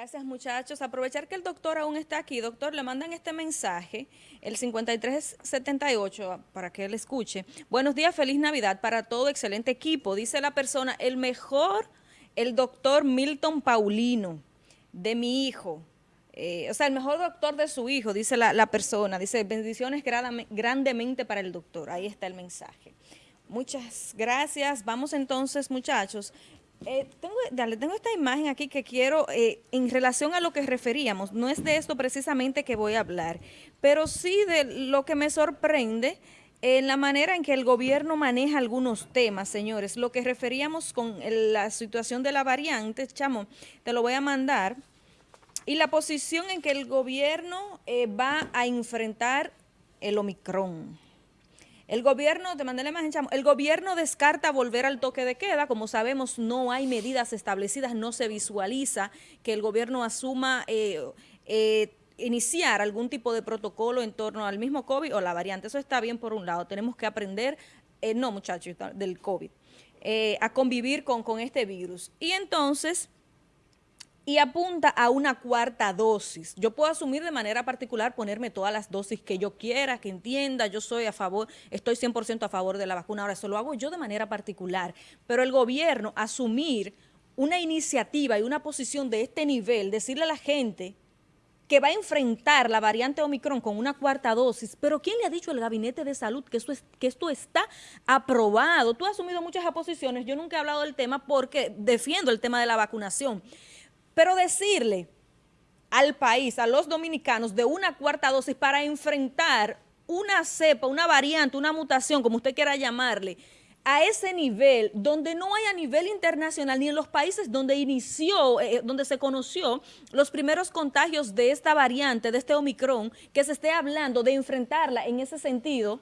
Gracias muchachos. Aprovechar que el doctor aún está aquí. Doctor, le mandan este mensaje, el 5378, para que él escuche. Buenos días, feliz Navidad para todo, excelente equipo. Dice la persona, el mejor, el doctor Milton Paulino, de mi hijo. Eh, o sea, el mejor doctor de su hijo, dice la, la persona. Dice, bendiciones grandemente para el doctor. Ahí está el mensaje. Muchas gracias. Vamos entonces, muchachos. Eh, tengo, dale, tengo esta imagen aquí que quiero, eh, en relación a lo que referíamos, no es de esto precisamente que voy a hablar, pero sí de lo que me sorprende en la manera en que el gobierno maneja algunos temas, señores. Lo que referíamos con la situación de la variante, chamo, te lo voy a mandar, y la posición en que el gobierno eh, va a enfrentar el Omicron. El gobierno, te mandé la imagen, el gobierno descarta volver al toque de queda. Como sabemos, no hay medidas establecidas, no se visualiza que el gobierno asuma eh, eh, iniciar algún tipo de protocolo en torno al mismo COVID o la variante. Eso está bien por un lado. Tenemos que aprender, eh, no muchachos, del COVID, a convivir con, con este virus. Y entonces y apunta a una cuarta dosis. Yo puedo asumir de manera particular ponerme todas las dosis que yo quiera, que entienda, yo soy a favor, estoy 100% a favor de la vacuna, ahora eso lo hago yo de manera particular, pero el gobierno asumir una iniciativa y una posición de este nivel, decirle a la gente que va a enfrentar la variante Omicron con una cuarta dosis, pero ¿quién le ha dicho al Gabinete de Salud que, eso es, que esto está aprobado? Tú has asumido muchas oposiciones, yo nunca he hablado del tema porque defiendo el tema de la vacunación, pero decirle al país, a los dominicanos, de una cuarta dosis para enfrentar una cepa, una variante, una mutación, como usted quiera llamarle, a ese nivel, donde no hay a nivel internacional, ni en los países donde inició, eh, donde se conoció los primeros contagios de esta variante, de este Omicron, que se esté hablando de enfrentarla en ese sentido,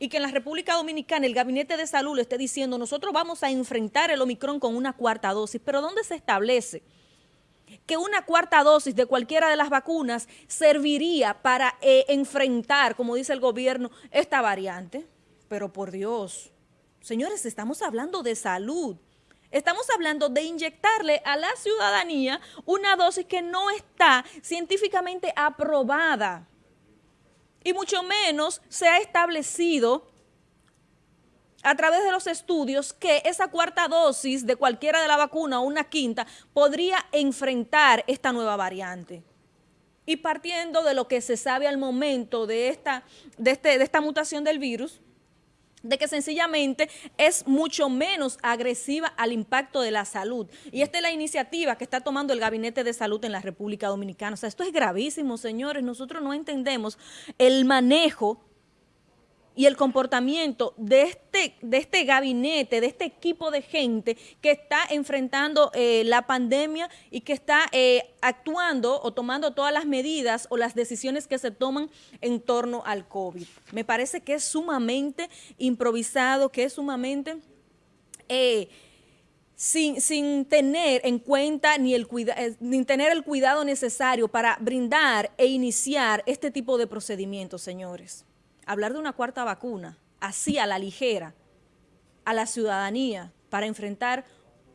y que en la República Dominicana el Gabinete de Salud le esté diciendo, nosotros vamos a enfrentar el Omicron con una cuarta dosis, pero ¿dónde se establece? Que una cuarta dosis de cualquiera de las vacunas serviría para eh, enfrentar, como dice el gobierno, esta variante. Pero por Dios, señores, estamos hablando de salud. Estamos hablando de inyectarle a la ciudadanía una dosis que no está científicamente aprobada. Y mucho menos se ha establecido a través de los estudios que esa cuarta dosis de cualquiera de la vacuna o una quinta podría enfrentar esta nueva variante. Y partiendo de lo que se sabe al momento de esta, de, este, de esta mutación del virus, de que sencillamente es mucho menos agresiva al impacto de la salud. Y esta es la iniciativa que está tomando el Gabinete de Salud en la República Dominicana. O sea, esto es gravísimo, señores. Nosotros no entendemos el manejo y el comportamiento de este, de este gabinete, de este equipo de gente que está enfrentando eh, la pandemia y que está eh, actuando o tomando todas las medidas o las decisiones que se toman en torno al COVID. Me parece que es sumamente improvisado, que es sumamente... Eh, sin, sin, tener en cuenta ni, el ni tener el cuidado necesario para brindar e iniciar este tipo de procedimientos, señores hablar de una cuarta vacuna, así a la ligera, a la ciudadanía para enfrentar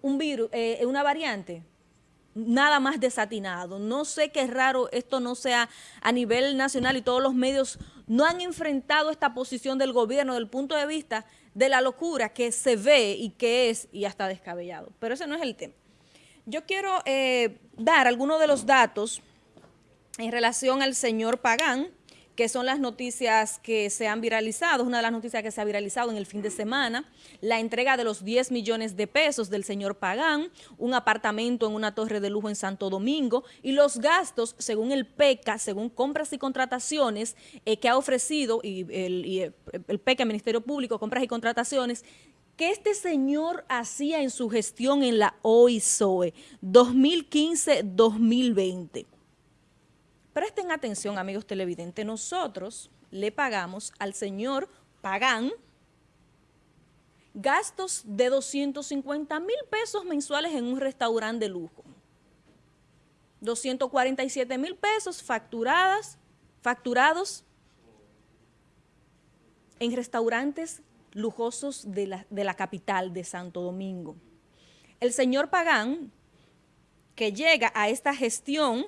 un virus, eh, una variante, nada más desatinado. No sé qué raro esto no sea a nivel nacional y todos los medios no han enfrentado esta posición del gobierno del punto de vista de la locura que se ve y que es y hasta descabellado. Pero ese no es el tema. Yo quiero eh, dar algunos de los datos en relación al señor Pagán, que son las noticias que se han viralizado, una de las noticias que se ha viralizado en el fin de semana, la entrega de los 10 millones de pesos del señor Pagán, un apartamento en una torre de lujo en Santo Domingo y los gastos, según el PECA, según compras y contrataciones eh, que ha ofrecido y el, el PECA, el Ministerio Público, compras y contrataciones, que este señor hacía en su gestión en la OISOE 2015-2020. Presten atención, amigos televidentes, nosotros le pagamos al señor Pagán gastos de 250 mil pesos mensuales en un restaurante de lujo. 247 mil pesos facturadas, facturados en restaurantes lujosos de la, de la capital de Santo Domingo. El señor Pagán que llega a esta gestión,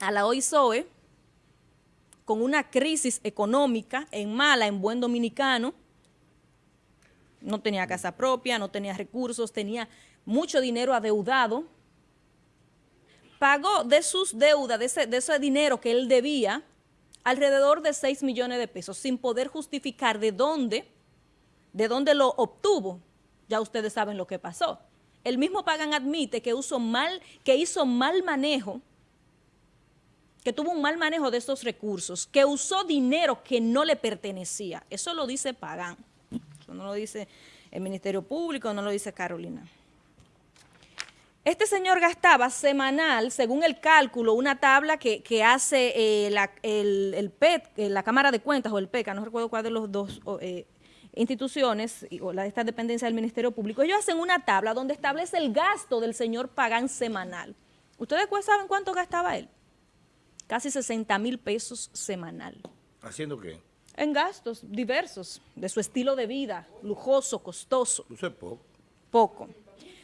a la OISOE, con una crisis económica en mala, en buen dominicano, no tenía casa propia, no tenía recursos, tenía mucho dinero adeudado, pagó de sus deudas, de ese, dinero que él debía, alrededor de 6 millones de pesos, sin poder justificar de dónde, de dónde lo obtuvo. Ya ustedes saben lo que pasó. El mismo Pagan admite que, mal, que hizo mal manejo, que tuvo un mal manejo de estos recursos, que usó dinero que no le pertenecía. Eso lo dice Pagan. Eso no lo dice el Ministerio Público, no lo dice Carolina. Este señor gastaba semanal, según el cálculo, una tabla que, hace eh, la, el, PET, eh, la Cámara de Cuentas o el PECA, no recuerdo cuál de los dos eh, instituciones o la esta dependencia del Ministerio Público. Ellos hacen una tabla donde establece el gasto del señor Pagán semanal. ¿Ustedes saben cuánto gastaba él? Casi 60 mil pesos semanal. ¿Haciendo qué? En gastos diversos, de su estilo de vida, lujoso, costoso. Eso es poco. Poco.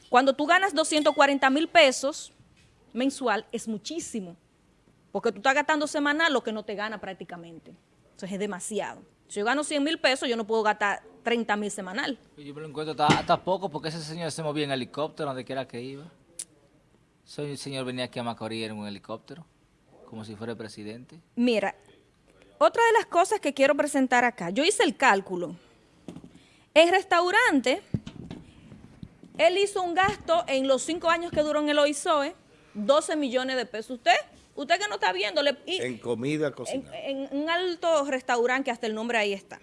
Cuando tú ganas 240 mil pesos mensual, es muchísimo. Porque tú estás gastando semanal lo que no te gana prácticamente. Entonces es demasiado. Si yo gano 100 mil pesos, yo no puedo gastar 30 mil semanal. Yo me lo encuentro hasta, poco porque ese señor se movía en helicóptero donde quiera que iba. Ese señor venía aquí a Macorís en un helicóptero, como si fuera el presidente. Mira, otra de las cosas que quiero presentar acá, yo hice el cálculo. El restaurante él hizo un gasto en los cinco años que duró en el OISOE, 12 millones de pesos. ¿Usted? Usted que no está viéndole. en comida cocinada. En, un alto restaurante que hasta el nombre ahí está.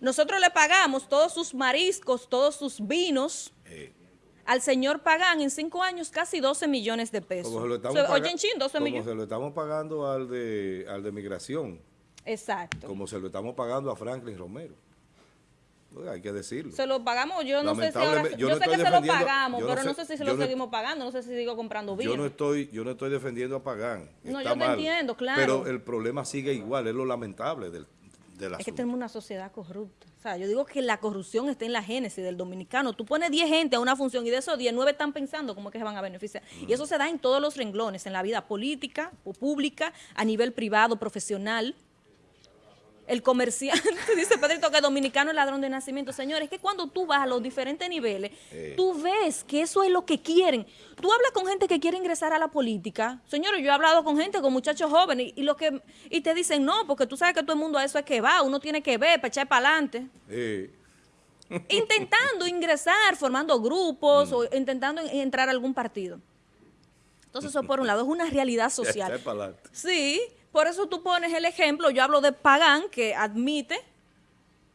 Nosotros le pagamos todos sus mariscos, todos sus vinos. Al señor Pagán en cinco años casi 12 millones de pesos. Como se lo estamos, Oye, chin, 12 como se lo estamos pagando al de, al de migración. Exacto. Como se lo estamos pagando a Franklin Romero hay que decirlo. Se lo pagamos, yo no sé si ahora, yo, sé que se lo pagamos, pero no sé si se lo seguimos pagando, no sé si sigo comprando bien. Yo no estoy, yo no estoy defendiendo a Pagán. No, yo te entiendo, claro. Pero el problema sigue igual, es lo lamentable del, Es que tenemos una sociedad corrupta. O sea, yo digo que la corrupción está en la génesis del dominicano. Tú pones 10 gente a una función y de esos 10, 9 están pensando cómo es que se van a beneficiar. Y eso se da en todos los renglones, en la vida política o pública, a nivel privado, profesional el comerciante, dice Pedrito que dominicano es ladrón de nacimiento. Señores, es que cuando tú vas a los diferentes niveles, tú ves que eso es lo que quieren. Tú hablas con gente que quiere ingresar a la política. Señores, yo he hablado con gente, con muchachos jóvenes, y, lo que y te dicen, no, porque tú sabes que todo el mundo a eso es que va, uno tiene que ver para echar para adelante. Intentando ingresar, formando grupos mm. o intentando entrar a algún partido. Entonces eso por un lado es una realidad social. Sí, por eso tú pones el ejemplo, yo hablo de Pagán, que admite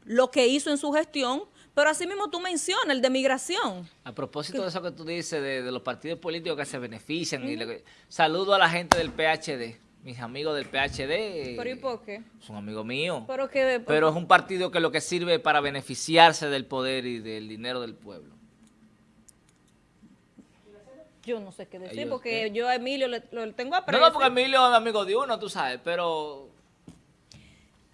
lo que hizo en su gestión, pero así mismo tú mencionas el de migración. A propósito de eso que tú dices, de, los partidos políticos que se benefician, y saludo a la gente del PHD, mis amigos del PHD. ¿Pero y por qué? Son amigos míos. Pero, que, pero es un partido que lo que sirve para beneficiarse del poder y del dinero del pueblo yo no sé qué decir, porque yo a Emilio le, lo tengo aprecio. No, no, porque Emilio es amigo de uno, tú sabes, pero...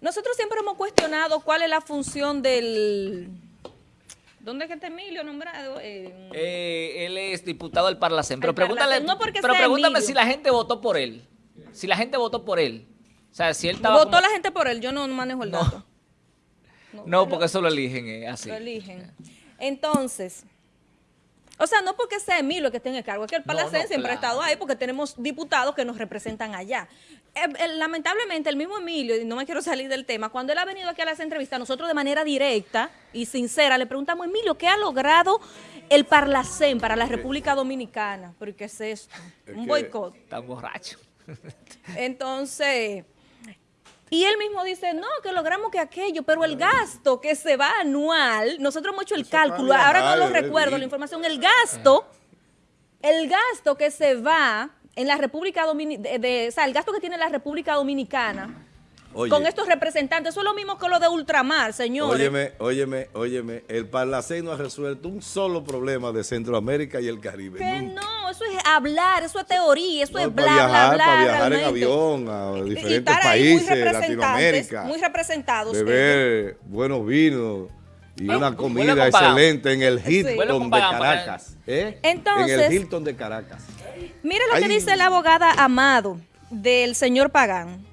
Nosotros siempre hemos cuestionado cuál es la función del... ¿Dónde es que está Emilio nombrado? Eh, él es diputado del Parlacén, pero pregúntale, pero pregúntame si la gente votó por él. Si la gente votó por él. O sea, si él estaba Votó la gente por él, yo no manejo el dato. No, porque eso lo eligen eh, así. Lo eligen. Entonces... O sea, no porque sea Emilio que tenga el cargo, es que el Palacén siempre ha estado ahí porque tenemos diputados que nos representan allá. Eh, lamentablemente, el mismo Emilio, y no me quiero salir del tema, cuando él ha venido aquí a las entrevistas, nosotros de manera directa y sincera le preguntamos, Emilio, ¿qué ha logrado el Parlacén para la República Dominicana? ¿Pero qué es esto? Un boicot. Está borracho. Entonces... Y él mismo dice, no, que logramos que aquello, pero el gasto que se va anual, nosotros hemos hecho el cálculo, ahora no lo recuerdo la información, el gasto, el gasto que se va en la República Dominicana, o sea, el gasto que tiene la República Dominicana con estos representantes. Eso es lo mismo que lo de ultramar, señores. Óyeme, óyeme, óyeme. El Parlacén no ha resuelto un solo problema de Centroamérica y el Caribe. Que no, hablar, eso es teoría, eso es bla, bla, bla. Para viajar en avión a diferentes países, Latinoamérica. Muy representados. Beber buenos vinos y Bueno, una comida excelente en el Hilton de Caracas. ¿eh? Entonces- en el Hilton de Caracas. Mira lo que dice la abogada Amado del señor Pagán.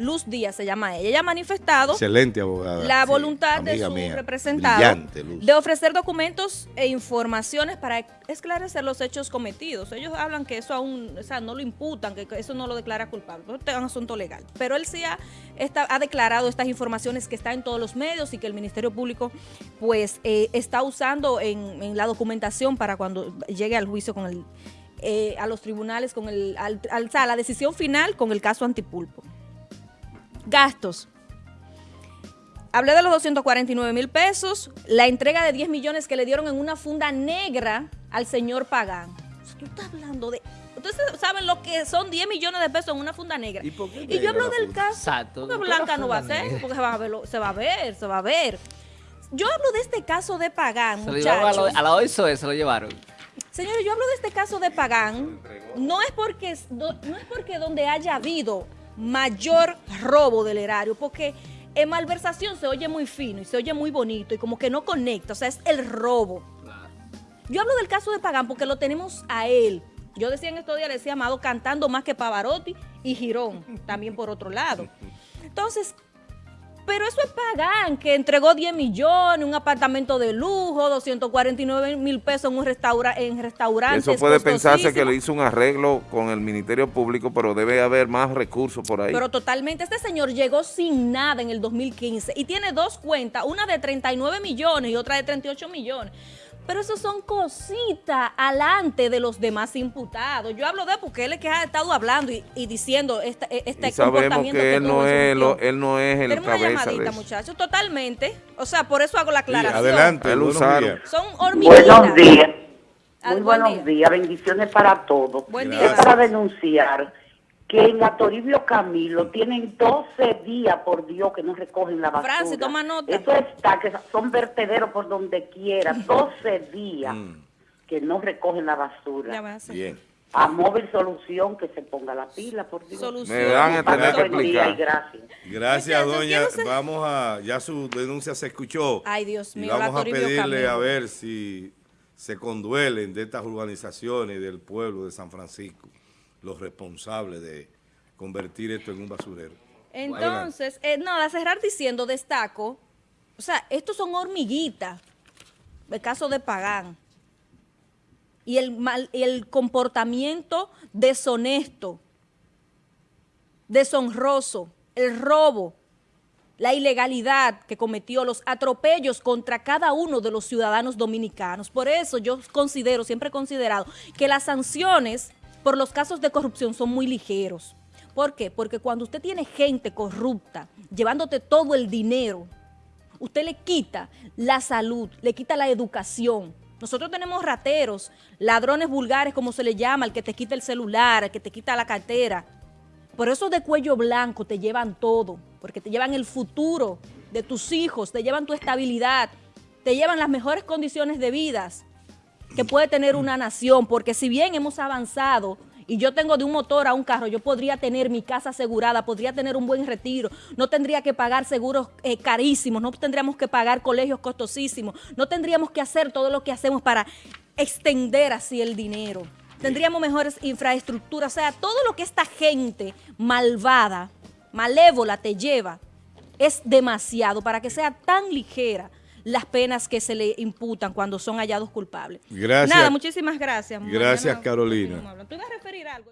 Luz Díaz se llama ella. Ella ha manifestado Excelente abogada. la sí, voluntad de su mía. representado de ofrecer documentos e informaciones para esclarecer los hechos cometidos. Ellos hablan que eso aún, o sea, no lo imputan, que eso no lo declara culpable. Es un asunto legal. Pero él sí ha, está- ha declarado estas informaciones que están en todos los medios y que el Ministerio Público pues eh, está usando en, en la documentación para cuando llegue al juicio con el eh, a los tribunales con el al- al- sea, la decisión final con el caso Antipulpo. Gastos. Hablé de los 249 mil pesos, la entrega de 10 millones que le dieron en una funda negra al señor Pagán. O sea, Tú estás hablando de... Ustedes saben lo que son 10 millones de pesos en una funda negra. ¿Y por qué Y negra yo hablo del funda? caso... Exacto. Porque ¿Por qué la blanca no va a ser, negra? porque se va, a ver, se va a ver, se va a ver. Yo hablo de este caso de Pagán, Se muchachos. la- a la OISOE, se lo llevaron. Señores, yo hablo de este caso de Pagán, no es porque no no es porque donde haya habido mayor robo del erario, porque en malversación se oye muy fino y se oye muy bonito y como que no conecta, o sea, es el robo. Yo hablo del caso de Pagán porque lo tenemos a él. Yo decía en estos días, le decía Amado cantando más que Pavarotti y Girón, también por otro lado. Entonces, pero eso es Pagán, que entregó 10 millones, un apartamento de lujo, 249 mil pesos en un restaura en restaurantes. Eso puede pensarse que le hizo un arreglo con el Ministerio Público, pero debe haber más recursos por ahí. Pero totalmente, este señor llegó sin nada en el 2015 y tiene dos cuentas, una de 39 millones y otra de 38 millones. Pero eso son cositas alante de los demás imputados. Yo hablo de porque él es que ha estado hablando y, y diciendo este, este y sabemos comportamiento que él no, es, lo- él no es el Tenemos una cabeza de llamadita, muchachos, totalmente. O sea, por eso hago la Sí, aclaración. adelante, Él buenos usaron. Son hormiguitas. Buenos días. Muy buen buenos día. días. Bendiciones para todos. Buen día. Es para denunciar que en Atoribio Camilo tienen 12 días, por Dios, que no recogen la basura. Francis, toma nota. Eso está, que son vertederos por donde quiera. 12 días Mm. que no recogen la basura. Ya va a. Bien. A Móvil Solución que se ponga la pila, por Dios. Solución. Me van a tener que Buen día y explicar. gracias. Doña. Vamos a, ya su denuncia se escuchó. Ay, Dios Y mío, la vamos a pedirle Camilo. a ver si se conduelen de estas urbanizaciones del pueblo de San Francisco, los responsables de convertir esto en un basurero. Entonces, eh, nada, cerrar diciendo, destaco, o sea, estos son hormiguitas, el caso de Pagán, y el, mal, el comportamiento deshonesto, deshonroso, el robo, la ilegalidad que cometió, los atropellos contra cada uno de los ciudadanos dominicanos. Por eso yo considero, siempre he considerado, que las sanciones por los casos de corrupción son muy ligeros. ¿Por qué? Porque cuando usted tiene gente corrupta llevándote todo el dinero, usted le quita la salud, le quita la educación. Nosotros tenemos rateros, ladrones vulgares, como se le llama, el que te quita el celular, el que te quita la cartera. Por eso de cuello blanco te llevan todo, porque te llevan el futuro de tus hijos, te llevan tu estabilidad, te llevan las mejores condiciones de vidas que puede tener una nación, porque si bien hemos avanzado y yo tengo de un motor a un carro, yo podría tener mi casa asegurada, podría tener un buen retiro, no tendría que pagar seguros eh, carísimos, no tendríamos que pagar colegios costosísimos, no tendríamos que hacer todo lo que hacemos para extender así el dinero. Tendríamos mejores infraestructuras, o sea, todo lo que esta gente malvada, malévola te lleva, es demasiado para que sea tan ligera las penas que se le imputan cuando son hallados culpables. Gracias. Nada, muchísimas gracias. Gracias, Mañana Carolina. ¿Tú ibas a referir algo?